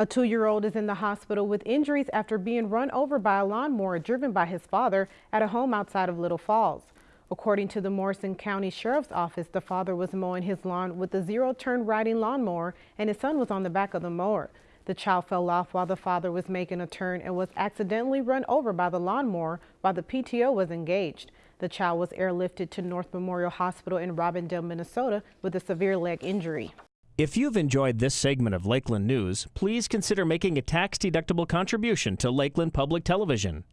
A two-year-old is in the hospital with injuries after being run over by a lawnmower driven by his father at a home outside of Little Falls. According to the Morrison County Sheriff's Office, the father was mowing his lawn with a zero-turn riding lawnmower and his son was on the back of the mower. The child fell off while the father was making a turn and was accidentally run over by the lawnmower while the PTO was engaged. The child was airlifted to North Memorial Hospital in Robbinsdale, Minnesota with a severe leg injury. If you've enjoyed this segment of Lakeland News, please consider making a tax-deductible contribution to Lakeland Public Television.